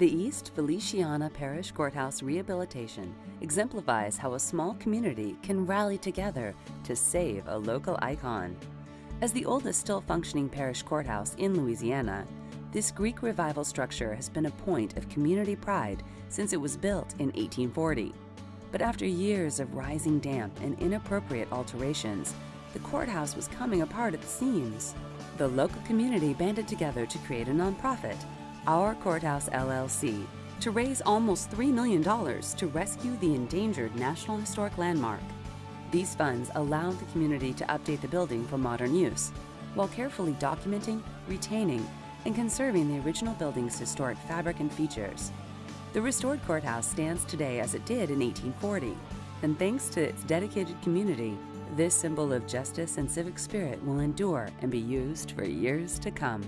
The East Feliciana Parish Courthouse rehabilitation exemplifies how a small community can rally together to save a local icon. As the oldest still functioning parish courthouse in Louisiana, this Greek revival structure has been a point of community pride since it was built in 1840. But after years of rising damp and inappropriate alterations, the courthouse was coming apart at the seams. The local community banded together to create a nonprofit, Our Courthouse LLC, to raise almost $3 million to rescue the endangered National Historic Landmark. These funds allowed the community to update the building for modern use, while carefully documenting, retaining, and conserving the original building's historic fabric and features. The restored courthouse stands today as it did in 1840, and thanks to its dedicated community, this symbol of justice and civic spirit will endure and be used for years to come.